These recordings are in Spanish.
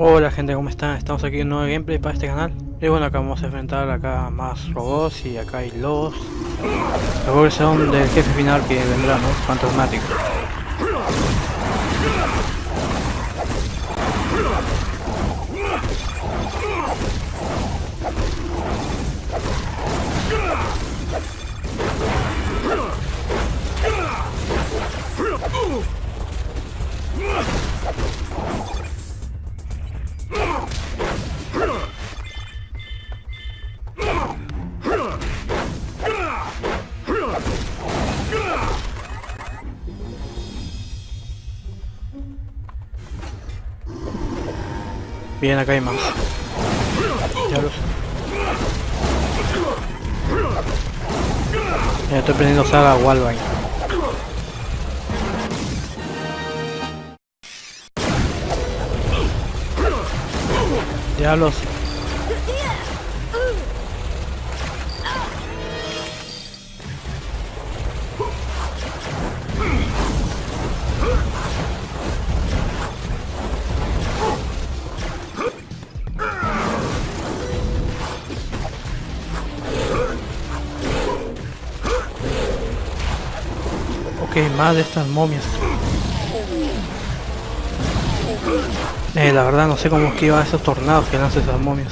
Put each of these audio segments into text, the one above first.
Hola gente, ¿cómo están? Estamos aquí en un nuevo gameplay para este canal Y bueno, acá vamos a enfrentar acá más robots y acá hay Los que son del jefe final que vendrá, ¿no? Fantasmático Bien, acá hay más. Diablos. Ya estoy prendiendo saga Walvine. Diablos. Ok, más de estas momias. Eh, la verdad no sé cómo esquiva esos tornados que lanzan esas momias.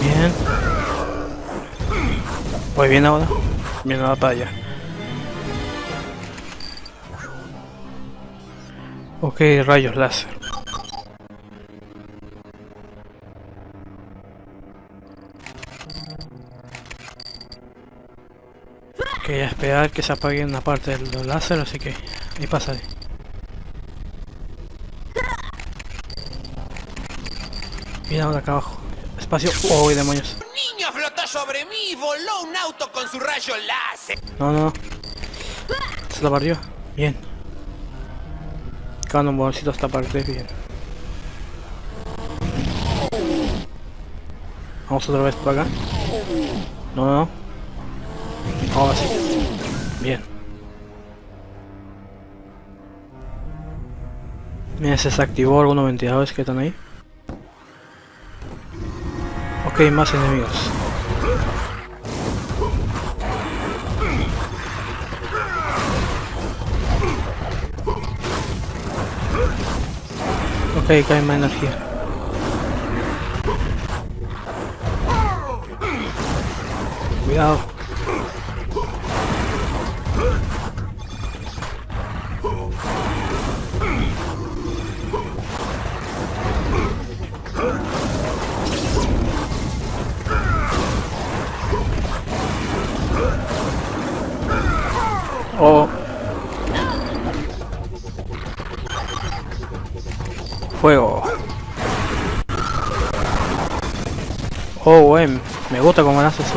Bien. Voy bien ahora. Bien la batalla. Ok, rayos láser. Esperar que se apague una parte del láser, así que ahí pasaré. Mira ahora acá abajo. Espacio. ¡Oh, demonios! Un niño flotó sobre mí y voló un auto con su rayo láser. No, no, no. Se lo barrió. Bien. Bolsito esta parte, bien. Vamos otra vez por acá. No, no, no. Ahora sí. Bien. Mira, se desactivó algunos ventiladores que están ahí. Ok, más enemigos. Ok, cae más energía. Cuidado.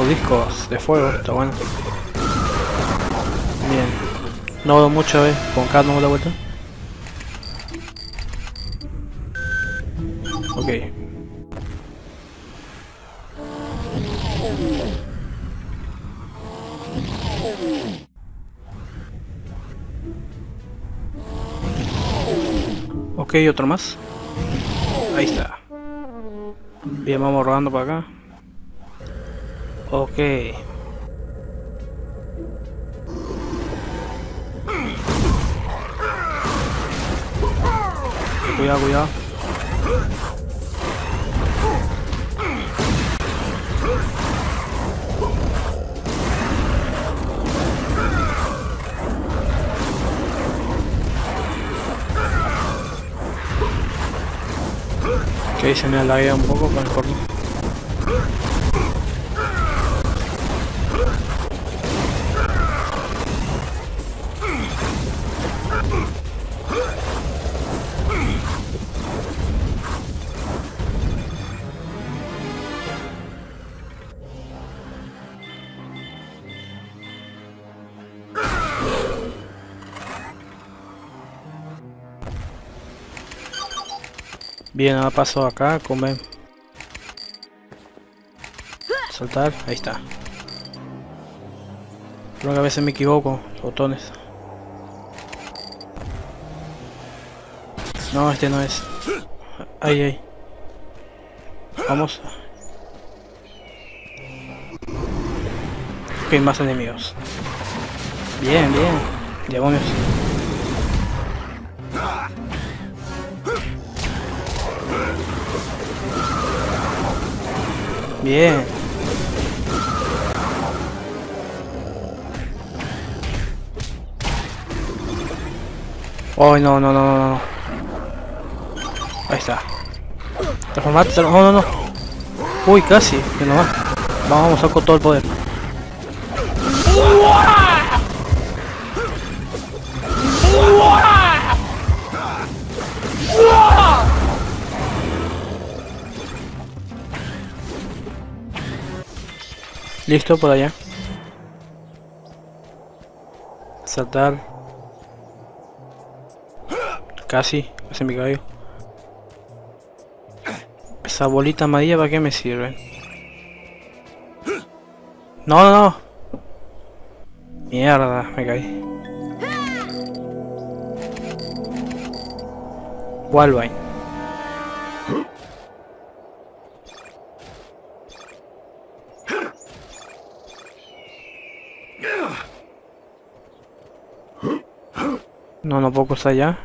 Discos de fuego. Está bueno. Bien. No veo mucho, eh. Con calma la vuelta. Ok. Ok, otro más. Ahí está. Bien, vamos rodando para acá. Cuidado, cuidado. Que se me alarga un poco con el corno. Bien, ahora paso acá a comer. Saltar, ahí está. Creo que a veces me equivoco, botones. No, este no es. Ay, ay. Vamos. Ok, más enemigos. Bien, bien. Demonios. Bien. Oh, no, no, no, no, no. Ahí está. Transformate, no, no, no. Uy, casi, que no va. Vamos, saco todo el poder. Listo por allá. Saltar. Casi, casi me caigo. Esa bolita amarilla para qué me sirve. No, no, no. Mierda, me caí. Walvine. No, no puedo cruzar ya.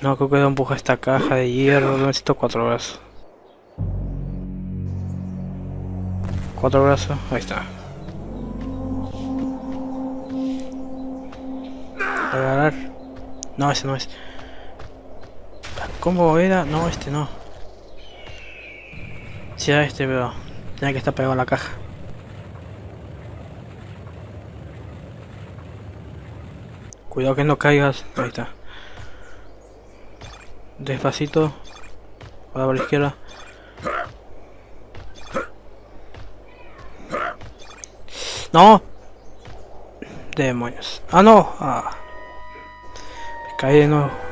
No, creo que empuja esta caja de hierro. Necesito cuatro brazos. Cuatro brazos, ahí está. Agarrar. No, ese no es. ¿Cómo era? No, este no. Si era este, pero tenía que estar pegado a la caja. Cuidado que no caigas. Ahí está. Despacito. Ahora por la izquierda. ¡No! Demonios. ¡Ah, no! Ah. Me caí de nuevo.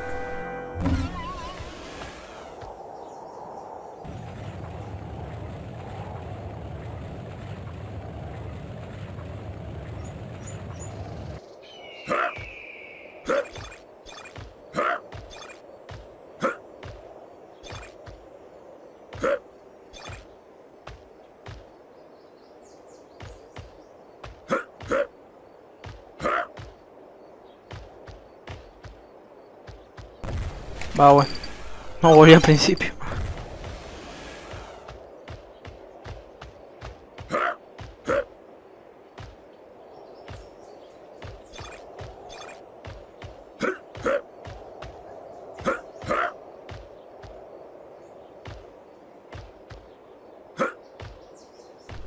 Va, bueno. No volví al principio.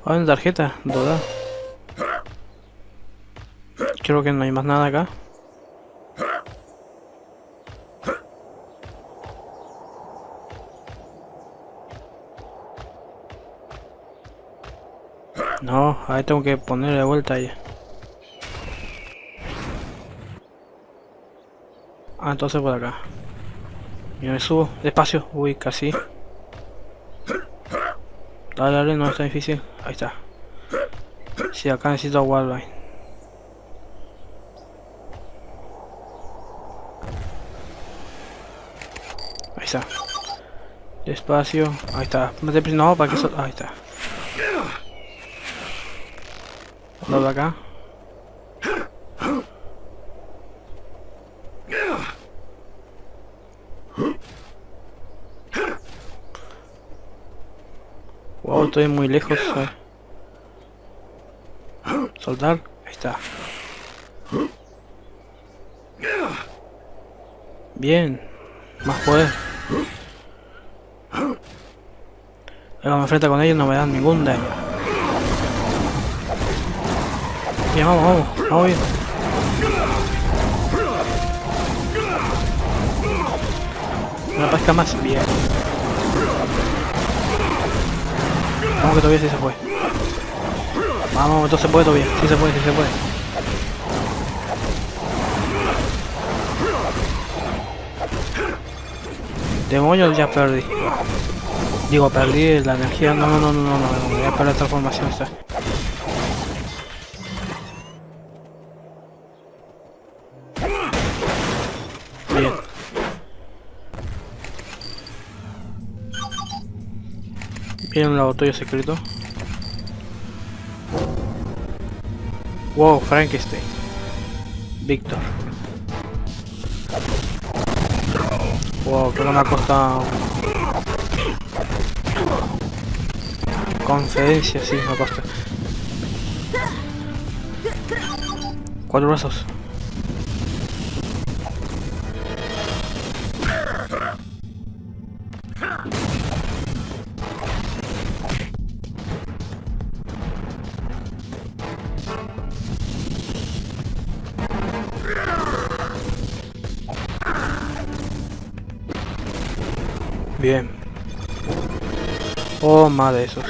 Ah, una tarjeta, duda. Creo que no hay más nada acá. Ahí tengo que poner de vuelta ahí. Ah, entonces por acá. Y me subo, despacio. Uy, casi. Dale, dale, no está difícil. Ahí está. Si sí, acá necesito wildline. Ahí está. Despacio. Ahí está. No, para que. Ahí está. De acá. Wow, estoy muy lejos. Eh. Soltar. Ahí está. Bien. Más poder. Cuando me enfrenta con ellos no me dan ningún daño. Bien, vamos, vamos, vamos bien. Una pesca más, bien. Vamos que todavía sí se puede. Vamos, esto se puede todavía, sí se puede, sí se puede. Demonios ya perdí. Digo, perdí la energía. No, no, no, no, no, no, voy a perder transformación esta. Viene un laboratorio secreto. Wow, Frankenstein. Víctor. Wow, pero me ha costado... Conferencia, sí, me costa. Cuatro brazos. Más de esos.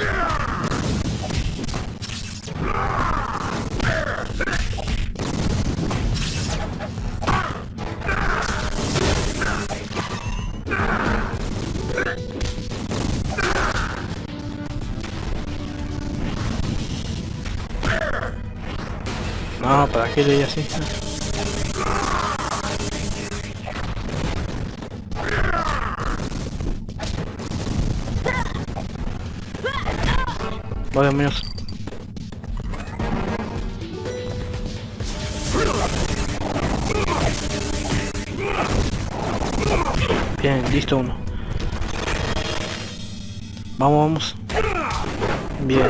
No, ¿para qué leí así? Vaya menos. Bien, listo uno. Vamos, vamos. Bien.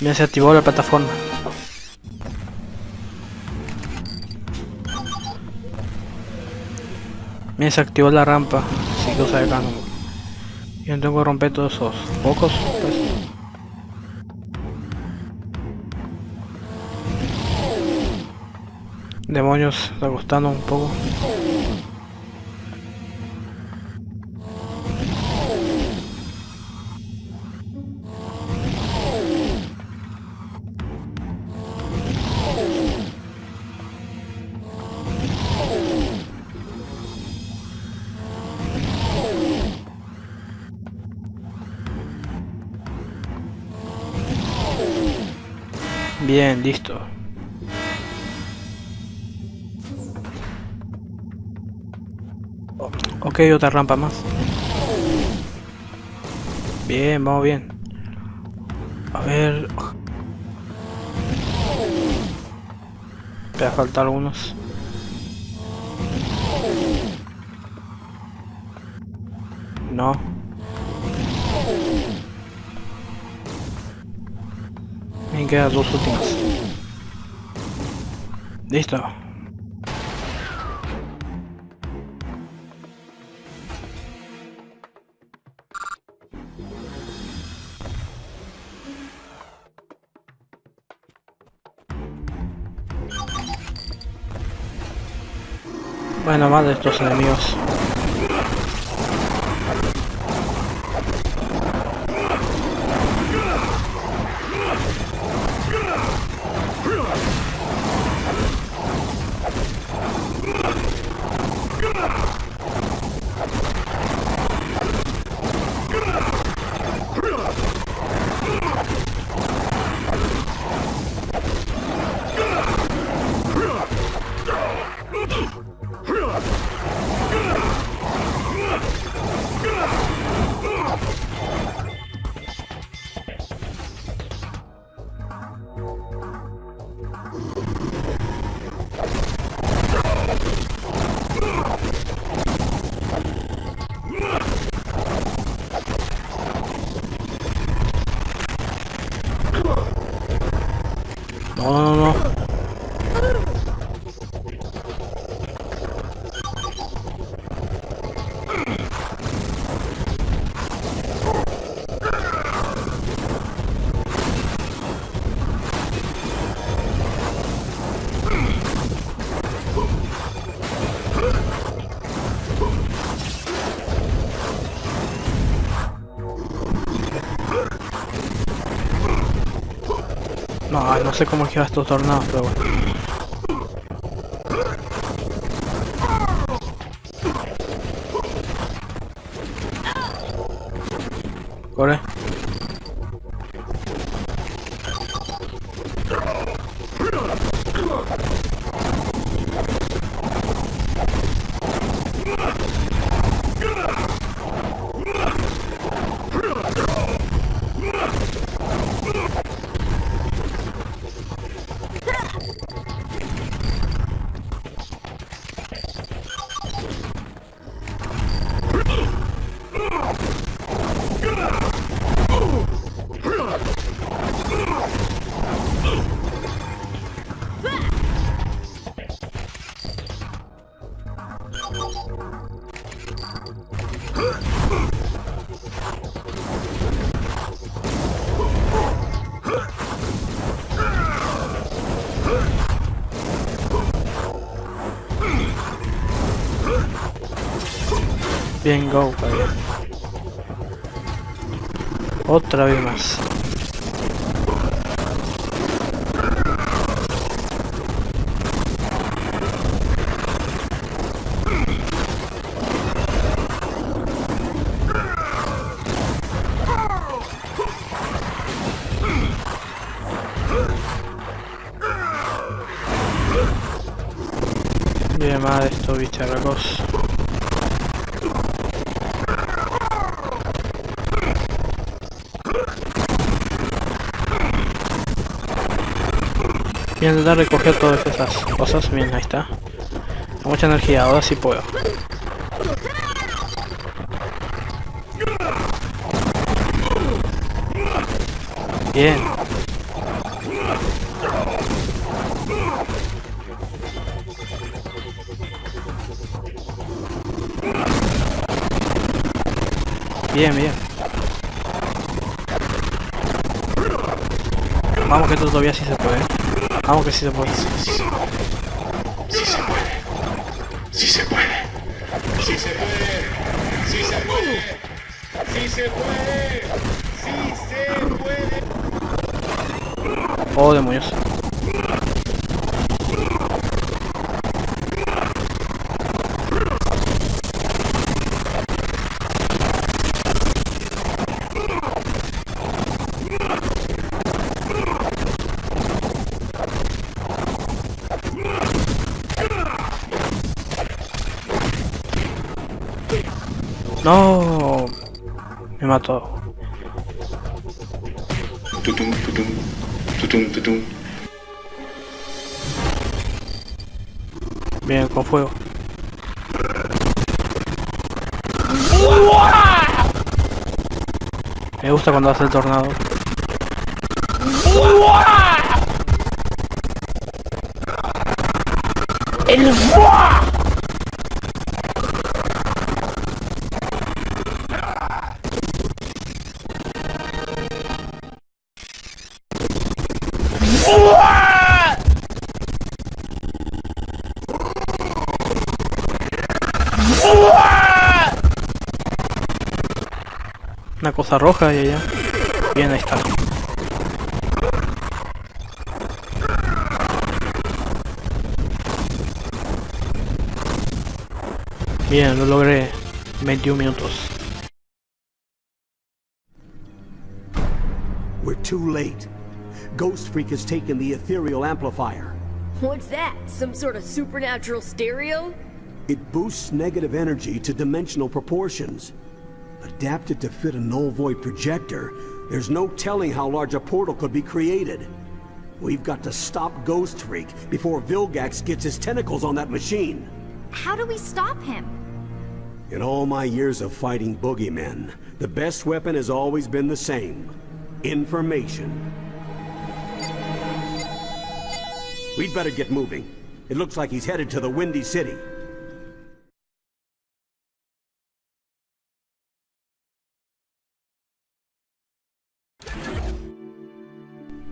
Ya se activó la plataforma. Me se activó la rampa. Así que acá no. Yo tengo que romper todos esos pocos. Pues. Demonios, está costando un poco. Bien, listo. Ok, otra rampa más. Bien, vamos bien. A ver... Me a faltar algunos. No. Me quedan dos últimas. Listo. Bueno, más de estos enemigos. Sé cómo esquivar estos tornados, pero bueno. Bien, go, padre. Otra vez más. Voy a intentar recoger todas esas cosas. Bien, ahí está. Con mucha energía, ahora sí puedo. Bien. Bien, bien. Vamos que esto todavía sí se puede. Vamos que sí se puede. Sí se puede. Sí se puede. Sí se puede. Sí se puede. Sí se puede. Sí se puede. Sí se puede. Oh, demonios. Me mató. Tutum, tutum. Tutum, tutum. Bien, con fuego. Me gusta cuando hace el tornado. Una cosa roja y allá. Bien, ahí está. Bien, lo logré. 21 minutos. We're too late. Ghost Freak has taken the ethereal amplifier. What's that? Some sort of supernatural stereo? It boosts negative energy to dimensional proportions. Adapted to fit a null void projector, there's no telling how large a portal could be created. We've got to stop Ghost Freak before Vilgax gets his tentacles on that machine. How do we stop him? In all my years of fighting boogeymen, the best weapon has always been the same. Information. We'd better get moving. It looks like he's headed to the Windy City.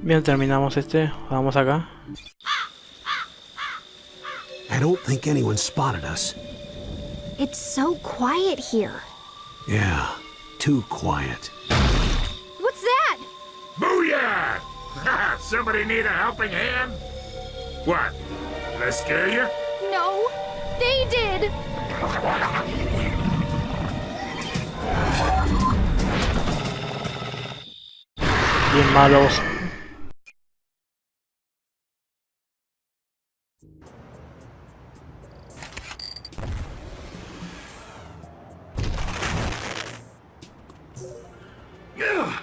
Bien, terminamos este. Vamos acá. I don't think anyone spotted us. It's so quiet here. Yeah, too quiet. What's that? Booyah! Somebody need a helping hand? What? Did I scare you? No, they did. Bien malos. Yeah!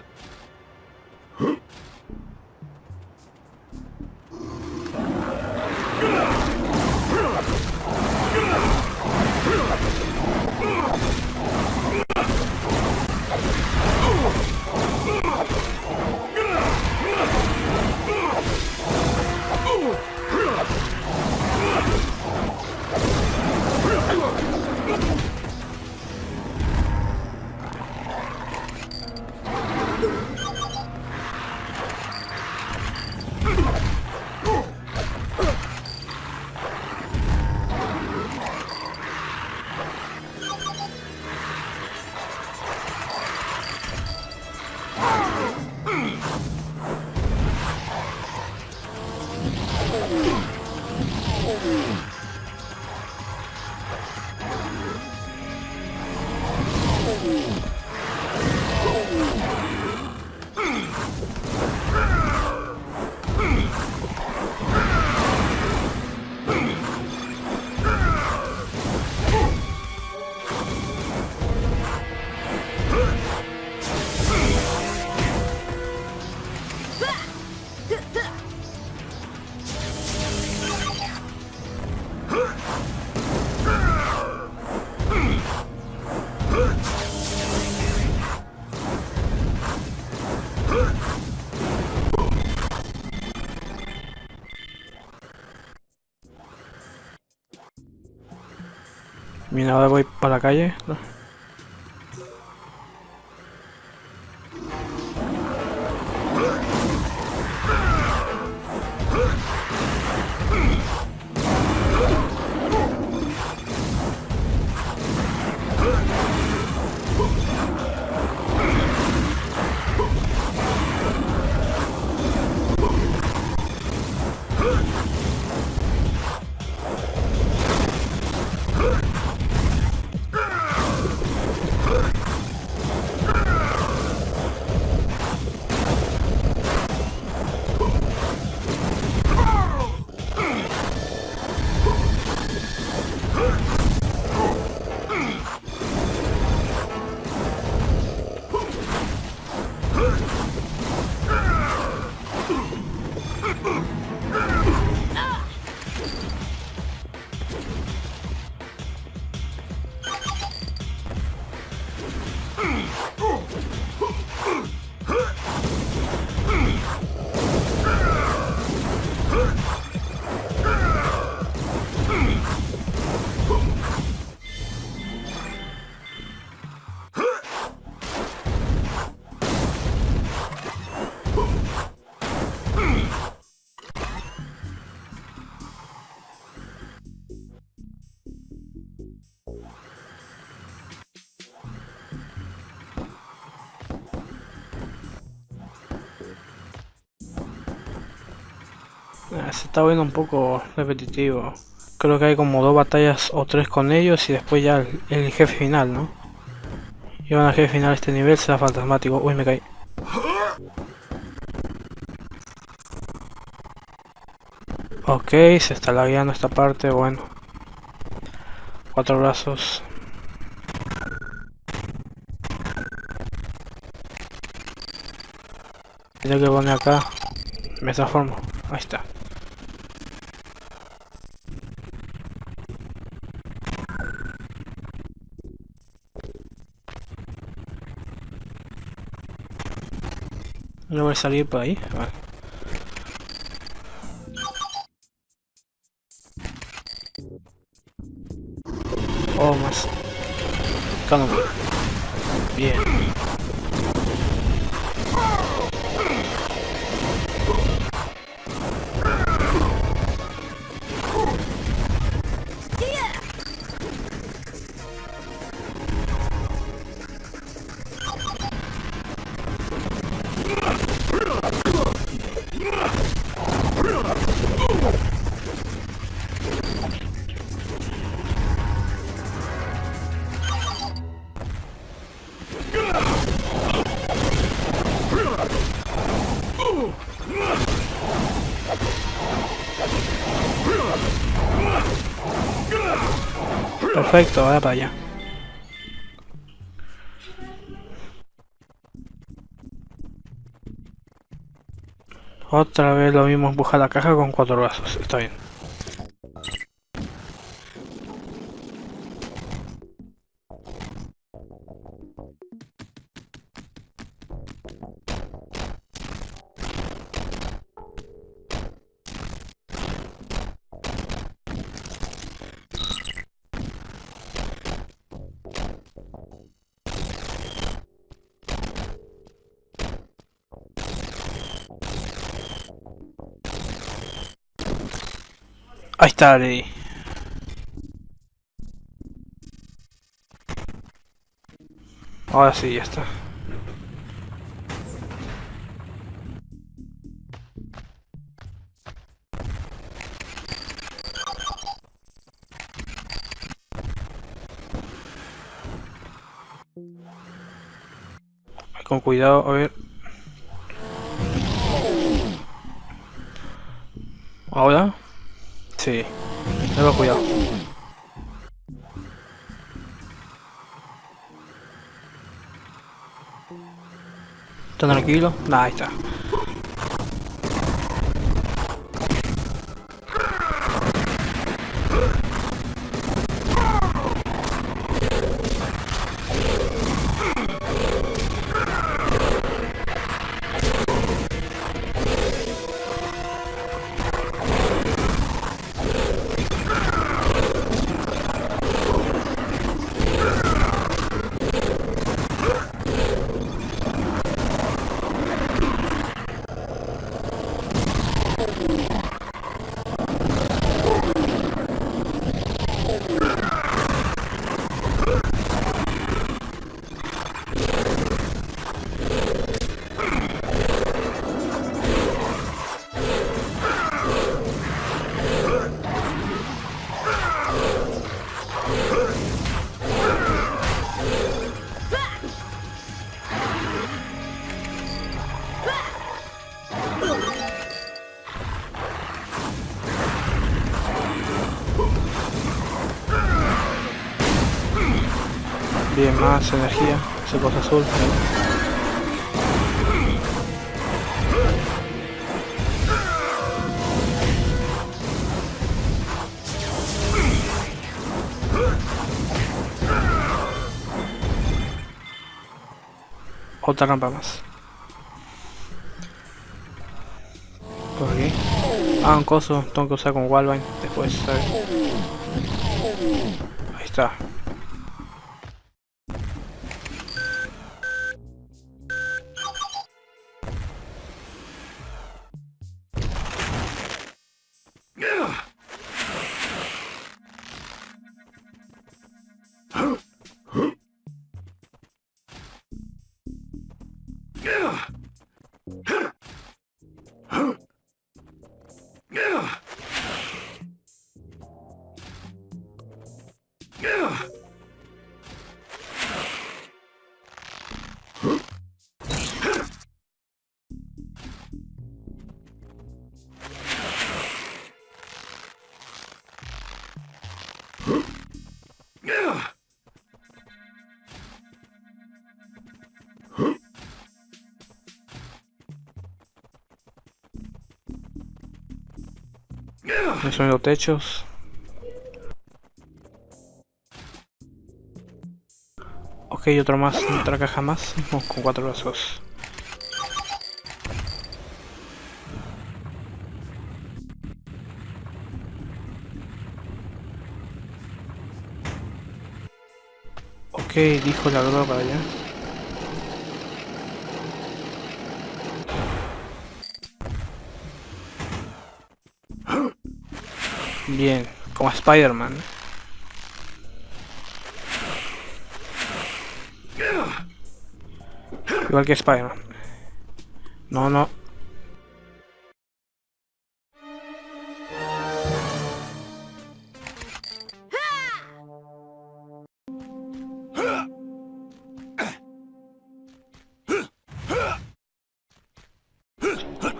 Bien, ahora voy para la calle. Se está viendo un poco repetitivo. Creo que hay como dos batallas o tres con ellos y después ya el, el jefe final, ¿no? Y al jefe final este nivel será fantasmático. Uy, me caí. Ok, se está lagueando esta parte, bueno. Cuatro brazos. Tengo que poner acá. Me transformo. Ahí está. No voy a salir por ahí. Vale. Oh, más. Calma. Perfecto, vaya para allá. Otra vez lo mismo empujar la caja con cuatro brazos, está bien. Ahí está, Lady. Ahora sí, ya está. Con cuidado, a ver. Ahora. Sí. Tengo cuidado. ¿Está tranquilo? Nah, ahí está. Más energía. Esa cosa azul. Otra rampa más. Por aquí. Ah, un coso. Tengo que usar con Wallbine después. Esos son los techos. Ok, otro más, otra caja más. Con cuatro brazos. Ok, dijo la droga para allá. Bien, como Spider-Man. Igual que Spider-Man. No, no.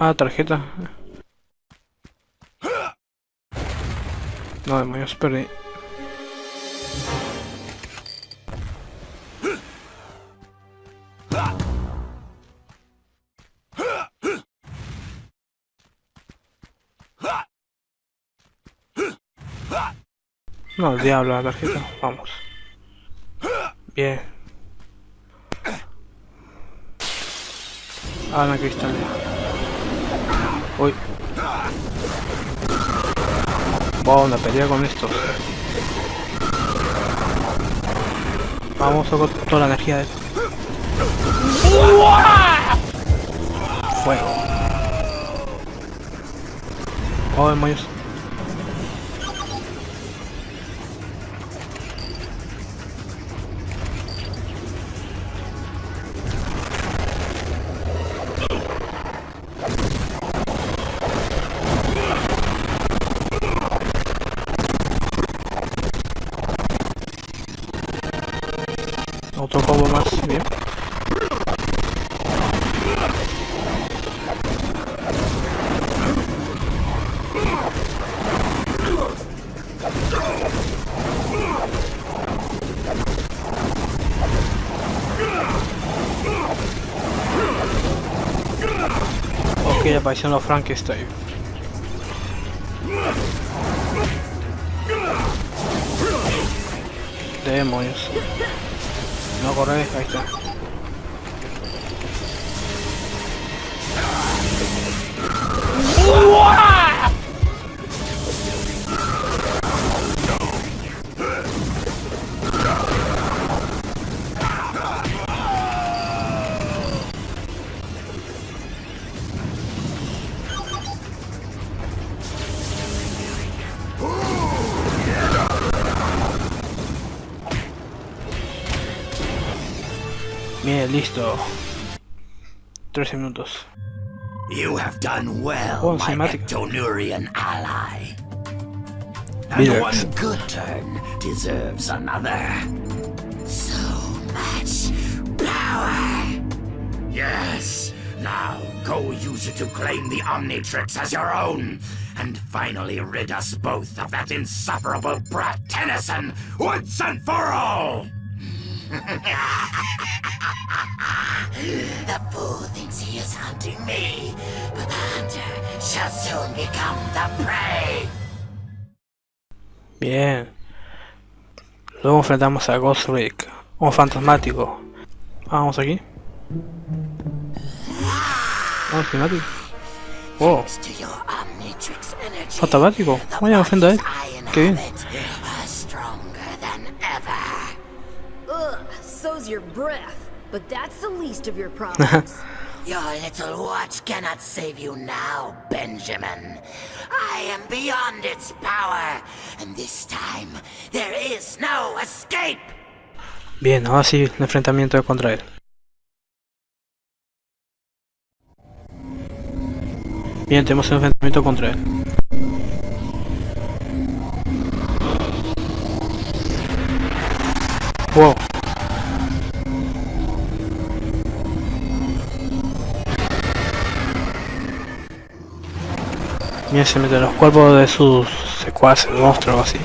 Ah, tarjeta. No, demonios, perdí. No, diablo, la tarjeta. Vamos. Bien. Ah, una cristal. Uy. Wow, una pelea con estos. Vamos con toda la energía de... Fuego. Oh, demonios. Los Frankenstein. Demonios. No corre, ahí está. Bien, 13 minutos. You have done well, Oh, my. Ectonurian ally. And one good turn deserves another. So much power. Yes. Now go use it to claim the Omnitrix as your own, and finally rid us both of that insufferable brat Tennyson once and for all. The fool thinks he is hunting me, but the hunter shall soon become the prey. Bien. Luego enfrentamos a Ghost Rick, un fantasmático. Vamos aquí. Vamos, climático. Wow, Omnitrix energy, fantasmático. Vaya, ofenda a él. bodies I Qué bien. So's your breath. But that's the least of your problems. Your little watch cannot save you now, Benjamin. I am beyond its power, and this time there is no escape. Bien, ahora sí, el enfrentamiento contra él. Bien, tenemos un enfrentamiento contra él. Wow. Bien, se mete los cuerpos de sus secuaces, monstruos o así.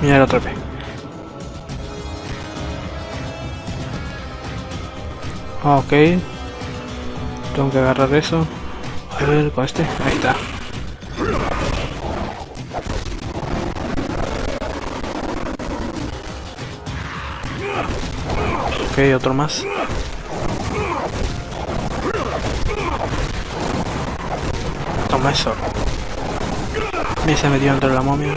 Mira el otro P. Ah, ok. Tengo que agarrar eso. A ver, con este. Ahí está. Otro más. Toma eso. Me se metió dentro de la momia.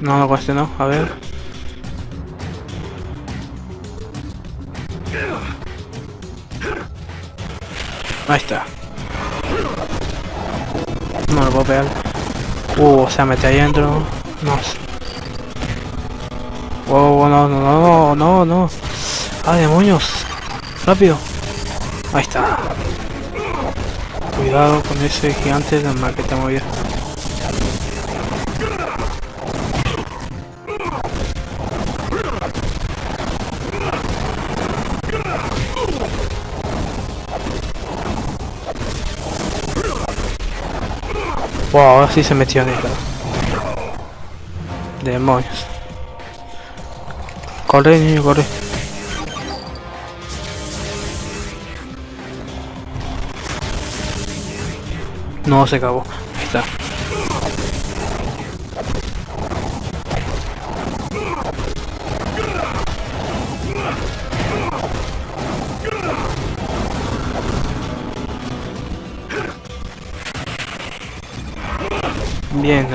No, con este no. A ver. Ahí está. No lo puedo pegar. Uh, se mete ahí adentro. No. Wow, no, no, no, no, no. ¡Ah, demonios! ¡Rápido! Ahí está. Cuidado con ese gigante de mal que te movía. Wow, ahora sí se metió ella. Demonios. Corre, niño, corre. No, se acabó.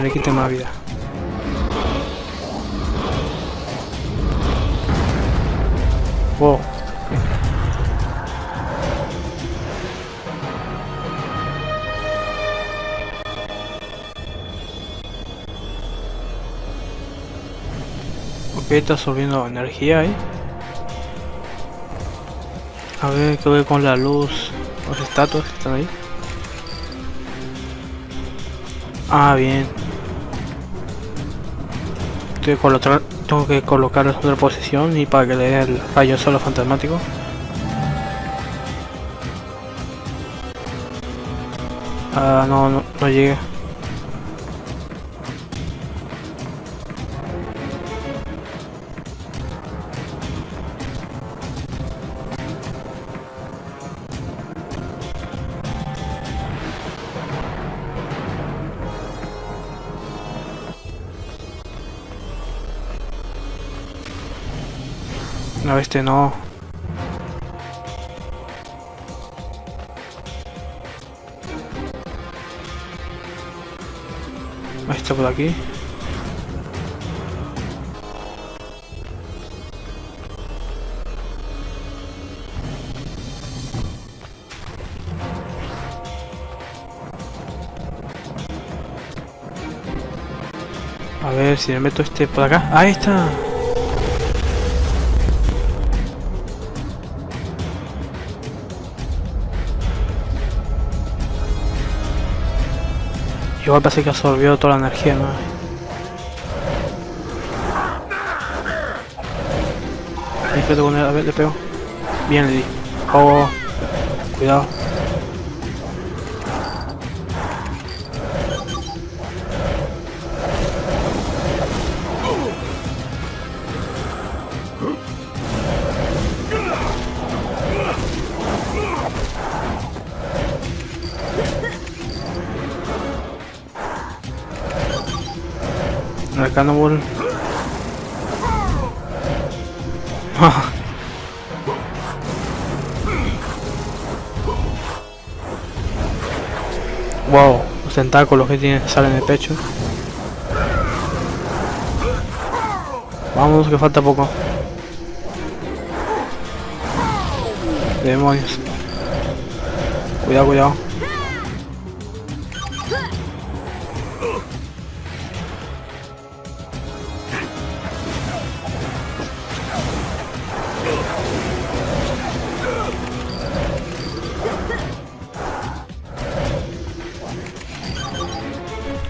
Le quite más vida. Wow. Ok, está subiendo energía ahí. A ver qué ve con la luz. Los estatuas que están ahí. Ah, bien. Colocar, tengo que colocar en otra posición y para que le dé el rayo solo fantasmático. Ah, no, no, no llega. Este no. Está por aquí. A ver si me meto este por acá. Ahí está. Igual parece que absorbió toda la energía, ¿no? Discreto con él, a ver, le pego. Bien, le di. Oh, cuidado. Cannonball. wow, los tentáculos que tiene salen del pecho. Vamos, que falta poco. Demonios. Cuidado, cuidado.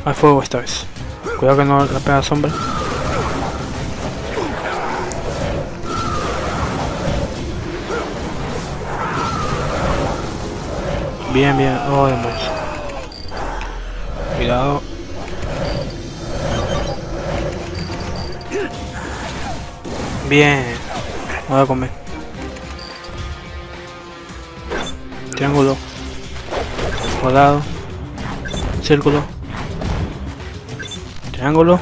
Hay fuego esta vez. Cuidado que no la pega sombra. Bien, bien. Oh, demonios. Cuidado. Bien. Voy a comer. Triángulo. Cuadrado. Círculo. Triángulo.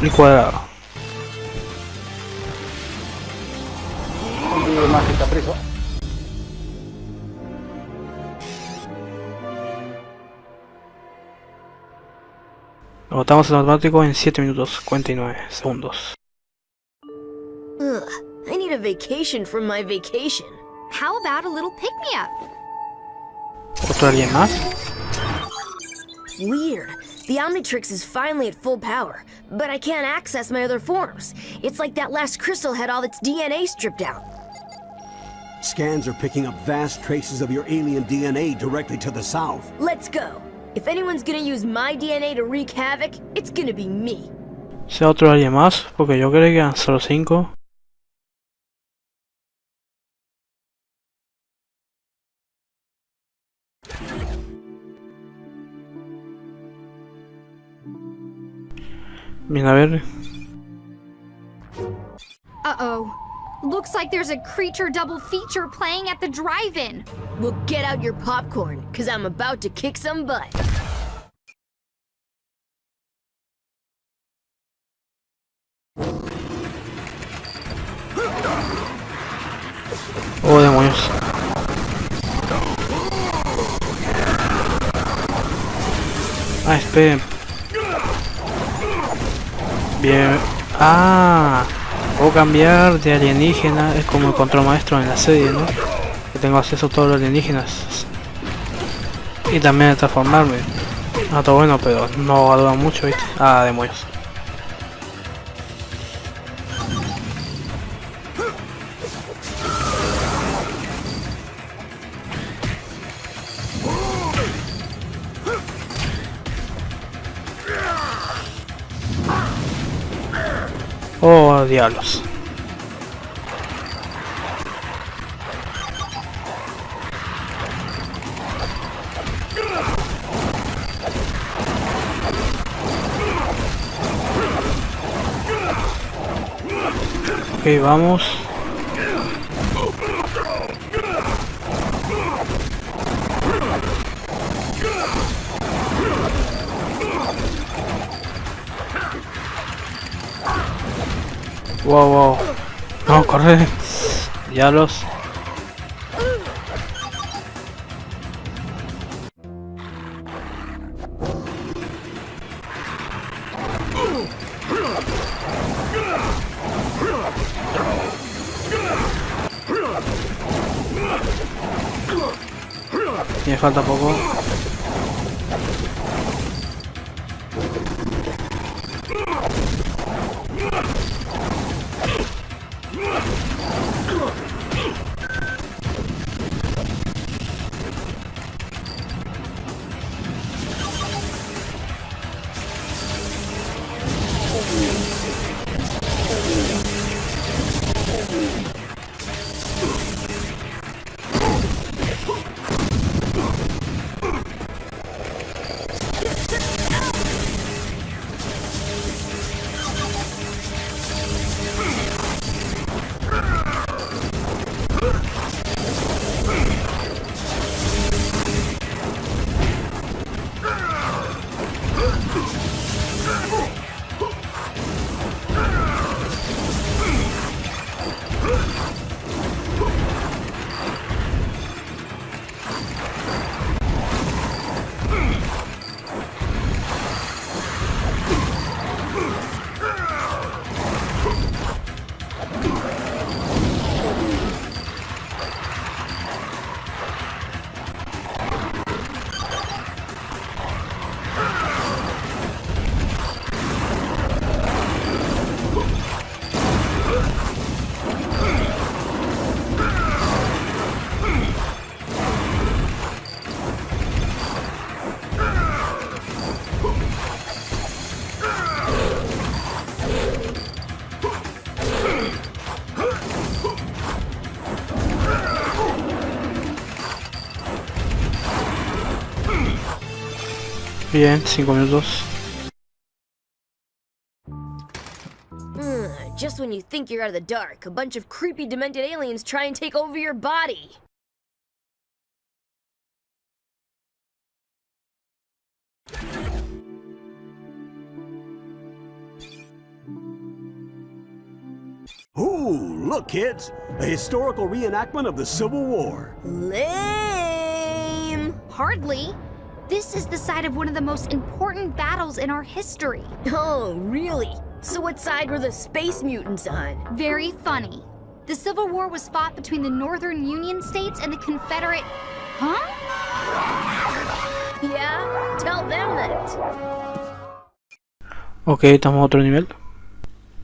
Y cuadrado. más está preso. Lo botamos en automático en 7 minutos 49 segundos. Ugh, I need a vacation from my vacation. How about a little pick me up? ¿Otro alguien más? Weird. The Omnitrix is finally at full power, but I can't access my other forms. It's like that last crystal had all its DNA stripped out. Scans are picking up vast traces of your alien DNA directly to the south. Let's go. If anyone's gonna use my DNA to wreak havoc, it's gonna be me. ¿Sea otro alguien más? Porque yo creo que eran solo 5. Bien, a ver. Uh-oh. Looks like there's a creature double feature playing at the drive-in. Well, get out your popcorn, cause I'm about to kick some butt. Oh, demonios. Ah, esperen. Bien. Ah, puedo cambiar de alienígena. Es como el control maestro en la serie, ¿no? Que tengo acceso a todos los alienígenas. Y también transformarme. Ah, todo bueno, pero no va a mucho, ¿viste? Ah, demonios. Oh, diablos. Ok, vamos. Wow, wow. No, corre. Diablos. Me falta poco. Bien, 5 minutos. Ugh, just when you think you're out of the dark, a bunch of creepy demented aliens try and take over your body. Ooh, look, kids! A historical reenactment of the Civil War. Lame! Hardly. This is the site of one of the most important battles in our history. Oh, really? So what side were the space mutants on? Very funny. The Civil War was fought between the Northern Union states and the Confederate. Huh? Yeah? Tell them that. Ok, estamos a otro nivel.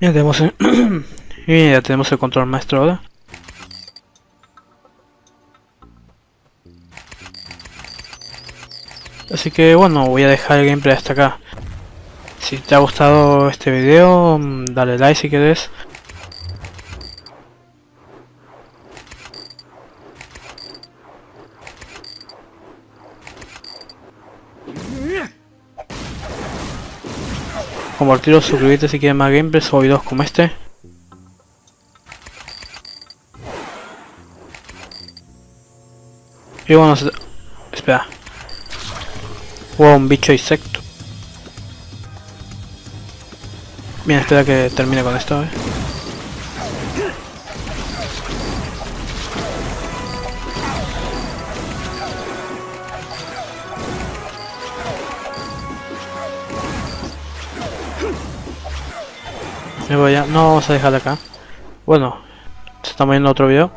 Ya tenemos el, y ya tenemos el control maestro ahora. Así que bueno, voy a dejar el gameplay hasta acá. Si te ha gustado este video, mm, dale like si quieres. Compartirlo, suscribirte si quieres más gameplays o videos como este. Y bueno, espera. Hubo un bicho insecto. Bien, espera que termine con esto. ¿eh? Me voy a... No vamos a dejar acá. Bueno, se está viendo otro video.